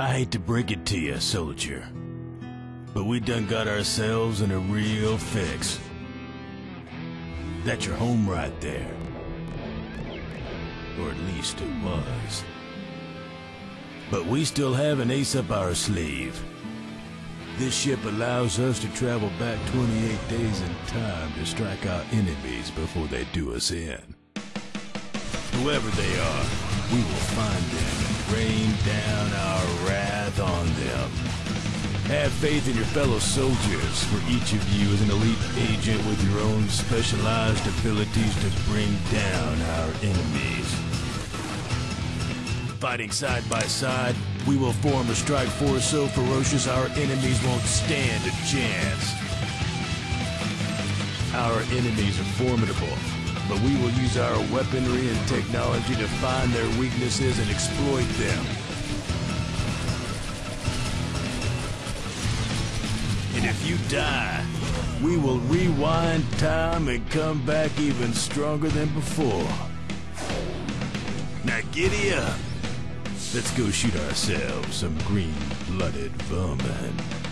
I hate to break it to you, soldier, but we done got ourselves in a real fix. That's your home right there. Or at least it was. But we still have an ace up our sleeve. This ship allows us to travel back 28 days in time to strike our enemies before they do us in. Whoever they are, we will find them and rain down our wrath on them. Have faith in your fellow soldiers, for each of you is an elite agent with your own specialized abilities to bring down our enemies. Fighting side by side, we will form a strike force so ferocious our enemies won't stand a chance. Our enemies are formidable, but we will use our weaponry and technology to find their weaknesses and exploit them. And if you die, we will rewind time and come back even stronger than before. Now giddy up. Let's go shoot ourselves some green-blooded vermin.